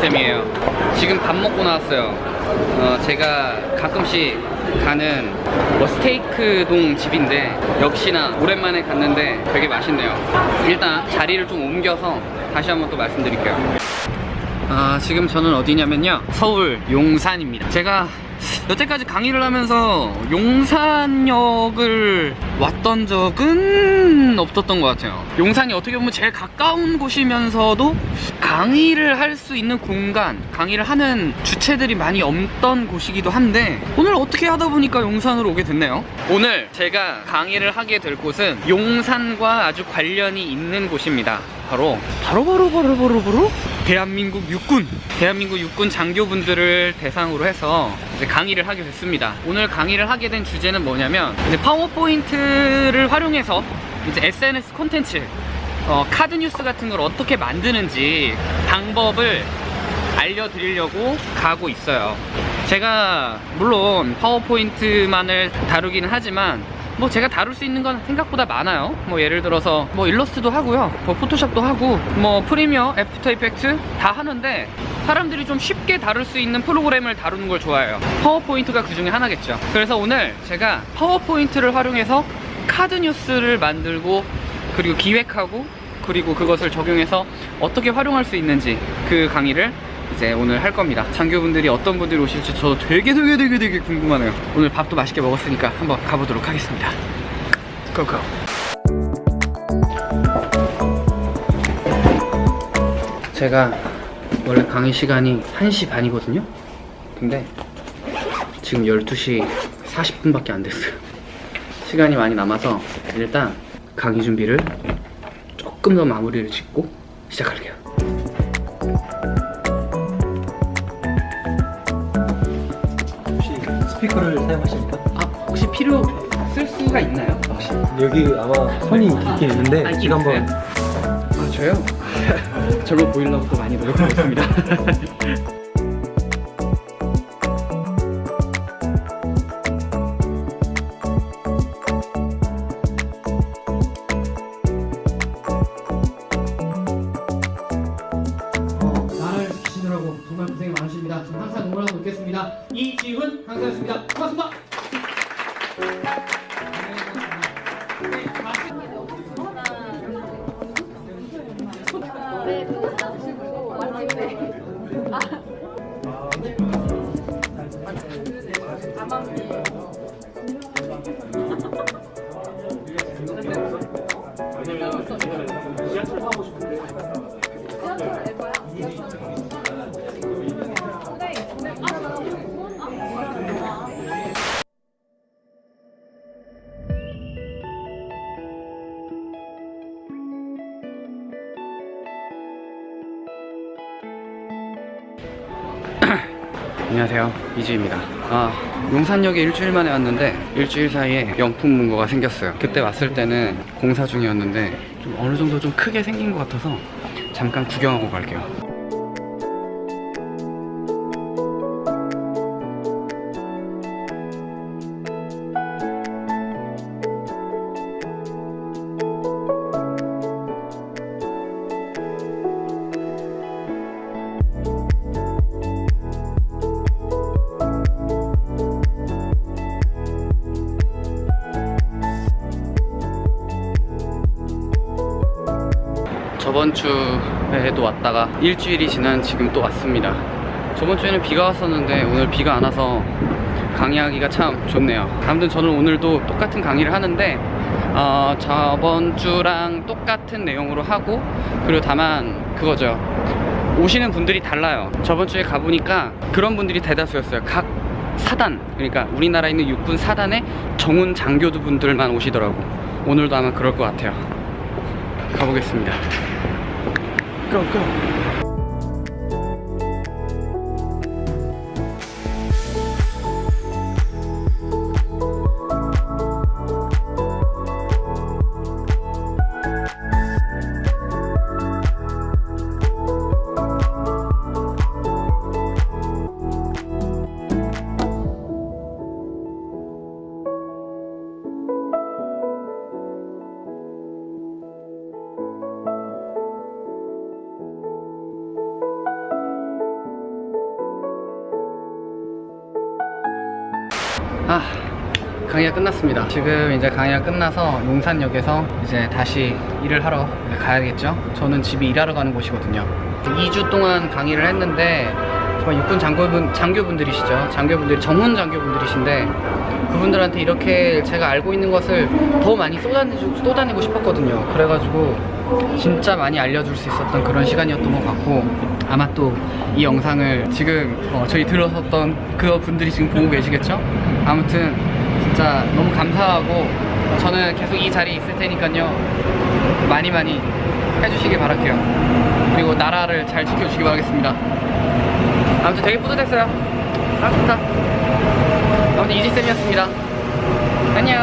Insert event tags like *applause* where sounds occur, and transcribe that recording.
쌤이에요. 지금 밥 먹고 나왔어요. 어, 제가 가끔씩 가는 뭐 스테이크동 집인데 역시나 오랜만에 갔는데 되게 맛있네요. 일단 자리를 좀 옮겨서 다시 한번 또 말씀드릴게요. 아, 지금 저는 어디냐면요. 서울 용산입니다. 제가 여태까지 강의를 하면서 용산역을 왔던 적은 없었던 것 같아요. 용산이 어떻게 보면 제일 가까운 곳이면서도 강의를 할 수 있는 공간, 강의를 하는 주체들이 많이 없던 곳이기도 한데 오늘 어떻게 하다 보니까 용산으로 오게 됐네요. 오늘 제가 강의를 하게 될 곳은 용산과 아주 관련이 있는 곳입니다. 바로 바로 바로 바로 바로 바로 대한민국 육군 대한민국 육군 장교분들을 대상으로 해서 강의를 하게 됐습니다. 오늘 강의를 하게 된 주제는 뭐냐면 파워포인트를 활용해서 이제 SNS 콘텐츠 어, 카드 뉴스 같은 걸 어떻게 만드는지 방법을 알려드리려고 가고 있어요. 제가 물론 파워포인트만을 다루기는 하지만 뭐 제가 다룰 수 있는 건 생각보다 많아요. 뭐 예를 들어서 뭐 일러스트도 하고요. 뭐 포토샵도 하고 뭐 프리미어, 애프터 이펙트 다 하는데 사람들이 좀 쉽게 다룰 수 있는 프로그램을 다루는 걸 좋아해요. 파워포인트가 그 중에 하나겠죠. 그래서 오늘 제가 파워포인트를 활용해서 카드 뉴스를 만들고 그리고 기획하고 그리고 그것을 적용해서 어떻게 활용할 수 있는지 그 강의를 이제 오늘 할 겁니다. 장교분들이 어떤 분들이 오실지 저 되게 되게 되게 되게 궁금하네요. 오늘 밥도 맛있게 먹었으니까 한번 가보도록 하겠습니다. 고고. 제가 원래 강의 시간이 1시 반이거든요. 근데 지금 12시 40분밖에 안 됐어요. 시간이 많이 남아서 일단 강의 준비를 조금 더 마무리를 짓고 시작할게요. 스피커를 사용하십니까? 아 혹시 필요 쓸 수가 있나요? 혹시? 여기 아마 선이 있긴 있는데 아, 제가 한번? 아 저요? *laughs* 저거 보이려고 또 많이 노력하고 있습니다. *laughs* 이지훈 강사였습니다. 고맙습니다. 안녕하세요. 이주입니다. 아 용산역에 일주일 만에 왔는데 일주일 사이에 명품 문고가 생겼어요. 그때 왔을 때는 공사 중이었는데 좀 어느 정도 좀 크게 생긴 것 같아서 잠깐 구경하고 갈게요 저번 주에도 왔다가 일주일이 지난 지금 또 왔습니다. 저번 주에는 비가 왔었는데 오늘 비가 안 와서 강의하기가 참 좋네요. 아무튼 저는 오늘도 똑같은 강의를 하는데 어, 저번 주랑 똑같은 내용으로 하고 그리고 다만 그거죠. 오시는 분들이 달라요. 저번 주에 가보니까 그런 분들이 대다수였어요. 각 사단, 그러니까 우리나라에 있는 육군 사단의 정훈 장교도 분들만 오시더라고. 오늘도 아마 그럴 것 같아요. 가보겠습니다. 고고. 아 강의가 끝났습니다. 지금 이제 강의가 끝나서 용산역에서 이제 다시 일을 하러 가야겠죠? 저는 집이 일하러 가는 곳이거든요. 2주 동안 강의를 했는데 정말 육군 장교분, 장교분들이시죠. 장교분들이 전문 장교분들이신데 그분들한테 이렇게 제가 알고 있는 것을 더 많이 쏟아내고, 쏟아내고 싶었거든요. 그래가지고 진짜 많이 알려줄 수 있었던 그런 시간이었던 것 같고 아마 또 이 영상을 지금 어, 저희 들어섰던 그 분들이 지금 보고 계시겠죠? 아무튼 진짜 너무 감사하고 저는 계속 이 자리에 있을 테니까요. 많이 많이 해주시길 바랄게요. 그리고 나라를 잘 지켜주시기 바라겠습니다 아무튼 되게 뿌듯했어요. 반갑습니다. 아무튼 이지쌤이었습니다. 안녕